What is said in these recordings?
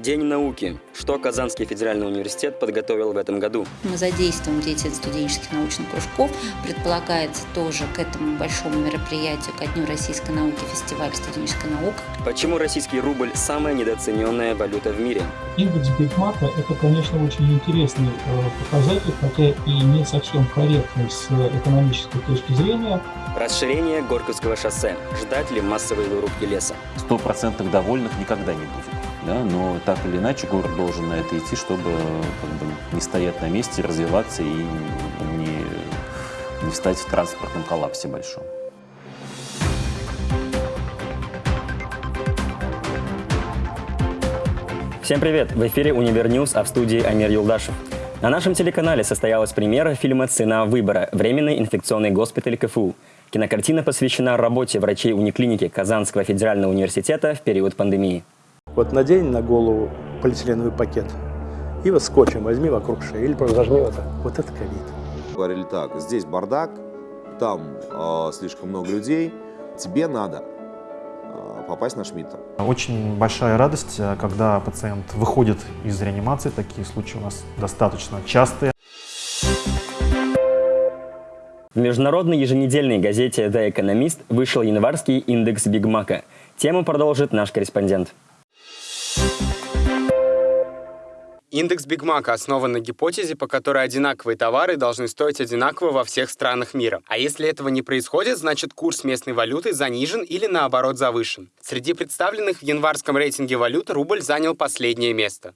День науки. Что Казанский федеральный университет подготовил в этом году? Мы задействуем деятельность студенческих научных кружков. Предполагается тоже к этому большому мероприятию, ко Дню российской науки, фестиваль студенческой науки. Почему российский рубль – самая недооцененная валюта в мире? Индекс Бигмака – это, конечно, очень интересный э, показатель, хотя и не совсем корректный с экономической точки зрения. Расширение Горьковского шоссе. Ждать ли массовой вырубки леса? Стопроцентных довольных никогда не будет да, но так или иначе город должен на это идти, чтобы как бы, не стоять на месте, развиваться и не, не встать в транспортном коллапсе большом. Всем привет! В эфире «Универньюз», а в студии Амир Юлдашев. На нашем телеканале состоялась премьера фильма «Цена выбора. Временный инфекционный госпиталь КФУ». Кинокартина посвящена работе врачей униклиники Казанского федерального университета в период пандемии. Вот надень на голову полиэтиленовый пакет и вот скотчем возьми вокруг шеи или зажми вот так. Вот это ковид. Говорили так, здесь бардак, там э, слишком много людей, тебе надо э, попасть на Шмидта. Очень большая радость, э, когда пациент выходит из реанимации, такие случаи у нас достаточно частые. В международной еженедельной газете «The Economist» вышел январский индекс Бигмака. Тему продолжит наш корреспондент. Индекс Бигмака основан на гипотезе, по которой одинаковые товары должны стоить одинаково во всех странах мира. А если этого не происходит, значит курс местной валюты занижен или наоборот завышен. Среди представленных в январском рейтинге валют рубль занял последнее место.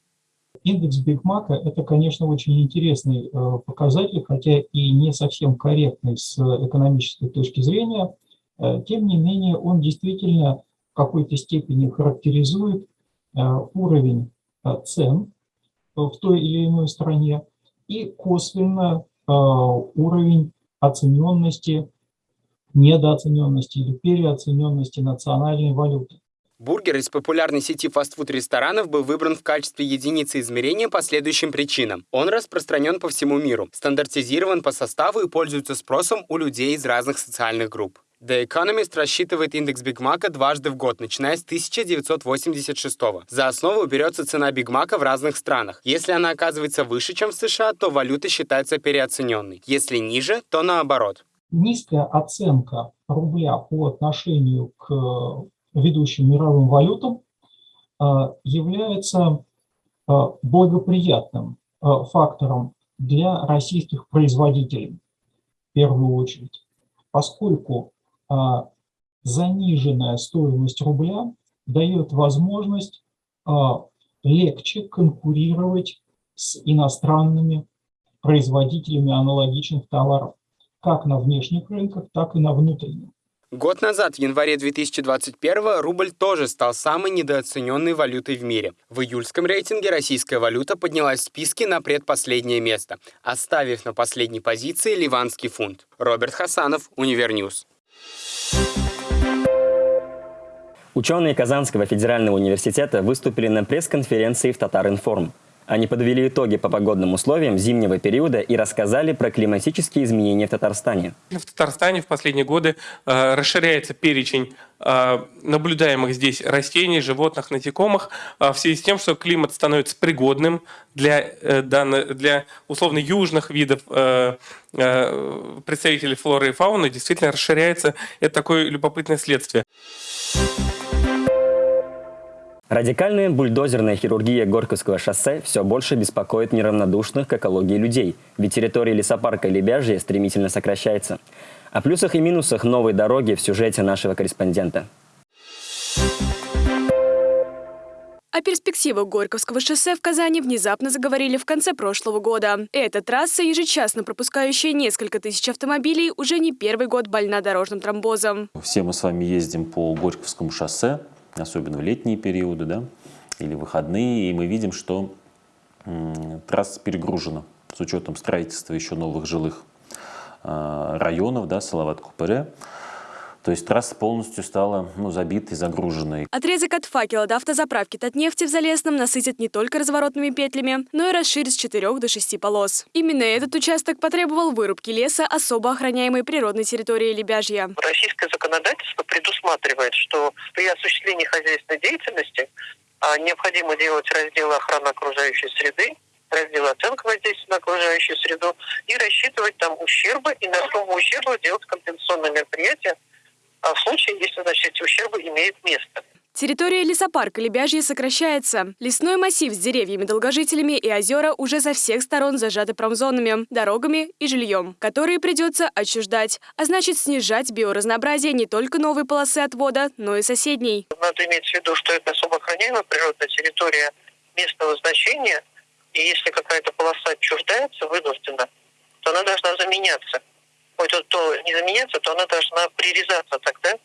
Индекс Бигмака – это, конечно, очень интересный э, показатель, хотя и не совсем корректный с экономической точки зрения. Э, тем не менее, он действительно в какой-то степени характеризует э, уровень цен в той или иной стране, и косвенно э, уровень оцененности, недооцененности или переоцененности национальной валюты. Бургер из популярной сети фастфуд-ресторанов был выбран в качестве единицы измерения по следующим причинам. Он распространен по всему миру, стандартизирован по составу и пользуется спросом у людей из разных социальных групп. The Economist рассчитывает индекс Бигмака дважды в год, начиная с 1986 -го. За основу берется цена Бигмака в разных странах. Если она оказывается выше, чем в США, то валюта считается переоцененной. Если ниже, то наоборот. Низкая оценка рубля по отношению к э, ведущим мировым валютам э, является э, благоприятным фактором для российских производителей в первую очередь, поскольку заниженная стоимость рубля дает возможность а, легче конкурировать с иностранными производителями аналогичных товаров, как на внешних рынках, так и на внутренних. Год назад, в январе 2021 рубль тоже стал самой недооцененной валютой в мире. В июльском рейтинге российская валюта поднялась в списке на предпоследнее место, оставив на последней позиции ливанский фунт. Роберт Хасанов, Универньюз. Ученые Казанского федерального университета выступили на пресс-конференции в Татаринформ. Они подвели итоги по погодным условиям зимнего периода и рассказали про климатические изменения в Татарстане. В Татарстане в последние годы э, расширяется перечень э, наблюдаемых здесь растений, животных, насекомых э, в связи с тем, что климат становится пригодным для, э, для условно южных видов э, э, представителей флоры и фауны. Действительно расширяется. Это такое любопытное следствие. Радикальная бульдозерная хирургия Горьковского шоссе все больше беспокоит неравнодушных к экологии людей, ведь территория лесопарка Лебяжье стремительно сокращается. О плюсах и минусах новой дороги в сюжете нашего корреспондента. О перспективах Горьковского шоссе в Казани внезапно заговорили в конце прошлого года. Эта трасса, ежечасно пропускающая несколько тысяч автомобилей, уже не первый год больна дорожным тромбозом. Все мы с вами ездим по Горьковскому шоссе особенно в летние периоды, да, или выходные, и мы видим, что трасса перегружена с учетом строительства еще новых жилых а, районов, да, Салават-Купере. То есть трасса полностью стала ну, забитой, загруженной. Отрезок от факела до автозаправки Татнефти в Залесном насытят не только разворотными петлями, но и расширит с 4 до 6 полос. Именно этот участок потребовал вырубки леса особо охраняемой природной территории Лебяжья. Российское законодательство предусматривает, что при осуществлении хозяйственной деятельности а, необходимо делать разделы охраны окружающей среды, раздел оценка воздействия на окружающую среду и рассчитывать там ущербы и на сумму ущерба делать компенсационные мероприятия в случае, если значит, эти ущербы имеют место. Территория лесопарка Лебяжье сокращается. Лесной массив с деревьями-долгожителями и озера уже со всех сторон зажаты промзонами, дорогами и жильем, которые придется отчуждать, а значит снижать биоразнообразие не только новой полосы отвода, но и соседней. Надо иметь в виду, что это особо охраняемая природная территория местного значения, и если какая-то полоса отчуждается вынуждена, то она должна заменяться. То, то не заменяться, то она должна прирезаться тогда,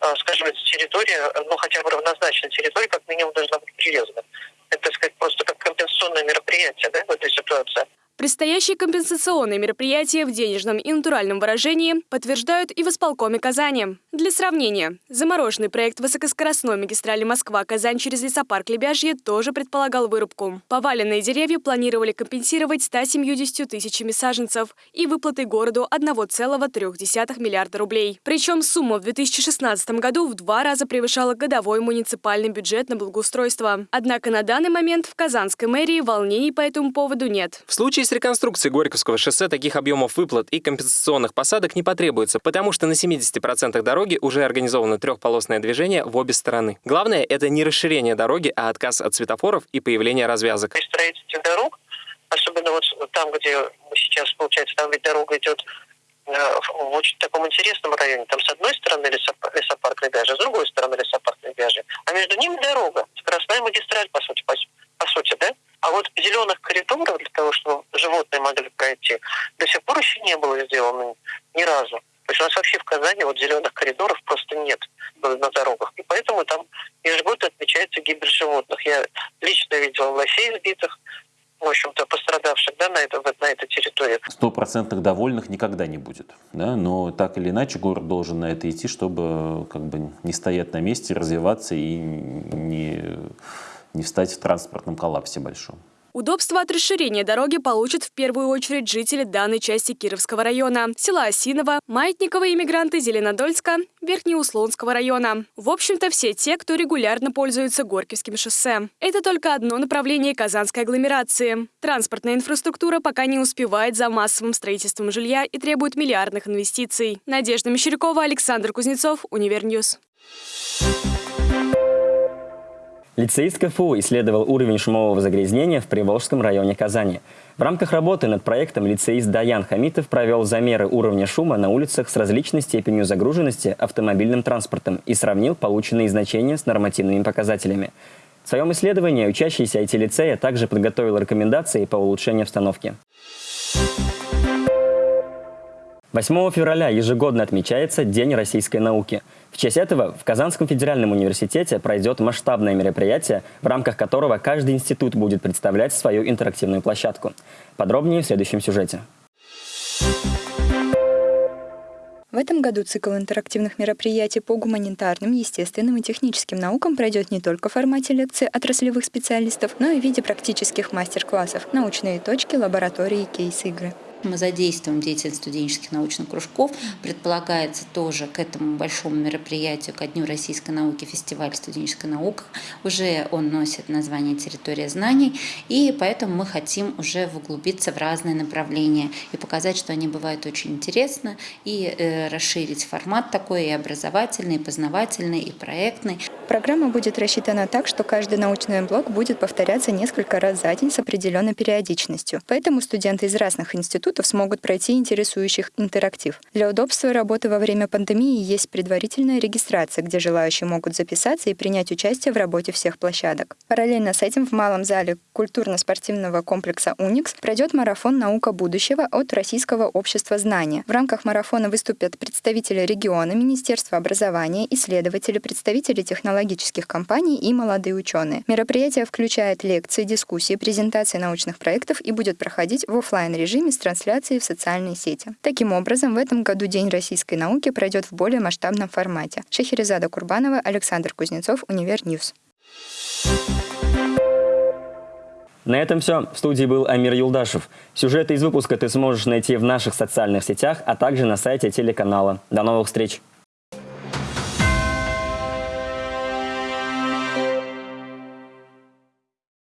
а, скажем, эта территория, ну хотя бы равнозначная территория, как минимум должна быть прирезана. Это, так сказать, просто как компенсационное мероприятие да, в этой ситуации. Предстоящие компенсационные мероприятия в денежном и натуральном выражении подтверждают и в исполкоме Казани. Для сравнения, замороженный проект высокоскоростной магистрали Москва-Казань через лесопарк Лебяжье тоже предполагал вырубку. Поваленные деревья планировали компенсировать 170 тысячами саженцев и выплатой городу 1,3 миллиарда рублей. Причем сумма в 2016 году в два раза превышала годовой муниципальный бюджет на благоустройство. Однако на данный момент в Казанской мэрии волнений по этому поводу нет. В случае с реконструкцией Горьковского шоссе таких объемов выплат и компенсационных посадок не потребуется, потому что на 70% дороги уже организовано трехполосное движение в обе стороны. Главное — это не расширение дороги, а отказ от светофоров и появление развязок. При строительстве дорог, особенно вот там, где мы сейчас, получается, там ведь дорога идет э, в очень таком интересном районе. Там с одной стороны лесопарк, Лебяжий, с другой стороны лесопарк Лебяжий. А между ними дорога, скоростная магистраль, по сути, по, по сути, да? А вот зеленых коридоров для того, чтобы животные могли пройти, до сих пор еще не было сделано ни разу. То есть у нас вообще в Казани вот зеленых коридоров просто нет на, дорогах. И поэтому там ежегодно отмечается гибель животных. Я лично видел лосей сбитых, в общем-то, пострадавших да, на, это, на этой территории. Стопроцентных довольных никогда не будет. Да? Но так или иначе город должен на это идти, чтобы как бы не стоять на месте, развиваться и не не встать в транспортном коллапсе большом. Удобство от расширения дороги получат в первую очередь жители данной части Кировского района, села Осиново, маятниковые мигранты Зеленодольска, Верхнеуслонского района. В общем-то, все те, кто регулярно пользуется Горьковским шоссе. Это только одно направление казанской агломерации. Транспортная инфраструктура пока не успевает за массовым строительством жилья и требует миллиардных инвестиций. Надежда Мещерякова, Александр Кузнецов, Универньюз. Лицеист КФУ исследовал уровень шумового загрязнения в Приволжском районе Казани. В рамках работы над проектом лицеист Даян Хамитов провел замеры уровня шума на улицах с различной степенью загруженности автомобильным транспортом и сравнил полученные значения с нормативными показателями. В своем исследовании учащийся IT-лицея также подготовил рекомендации по улучшению обстановки. 8 февраля ежегодно отмечается День российской науки. В честь этого в Казанском федеральном университете пройдет масштабное мероприятие, в рамках которого каждый институт будет представлять свою интерактивную площадку. Подробнее в следующем сюжете. В этом году цикл интерактивных мероприятий по гуманитарным, естественным и техническим наукам пройдет не только в формате лекций отраслевых специалистов, но и в виде практических мастер-классов, научные точки, лаборатории и кейс-игры. Мы задействуем деятельность студенческих научных кружков. Предполагается тоже к этому большому мероприятию, ко Дню российской науки, фестиваль студенческой науки. Уже он носит название «Территория знаний», и поэтому мы хотим уже углубиться в разные направления и показать, что они бывают очень интересны, и э, расширить формат такой и образовательный, и познавательный, и проектный. Программа будет рассчитана так, что каждый научный блок будет повторяться несколько раз за день с определенной периодичностью. Поэтому студенты из разных институтов смогут пройти интересующих интерактив. Для удобства работы во время пандемии есть предварительная регистрация, где желающие могут записаться и принять участие в работе всех площадок. Параллельно с этим в малом зале культурно-спортивного комплекса «Уникс» пройдет марафон «Наука будущего» от Российского общества знания. В рамках марафона выступят представители региона, Министерства образования, исследователи, представители технологий технологических компаний и молодые ученые. Мероприятие включает лекции, дискуссии, презентации научных проектов и будет проходить в офлайн режиме с трансляцией в социальные сети. Таким образом, в этом году День российской науки пройдет в более масштабном формате. Шахерезада Курбанова, Александр Кузнецов, Универньюз. На этом все. В студии был Амир Юлдашев. Сюжеты из выпуска ты сможешь найти в наших социальных сетях, а также на сайте телеканала. До новых встреч!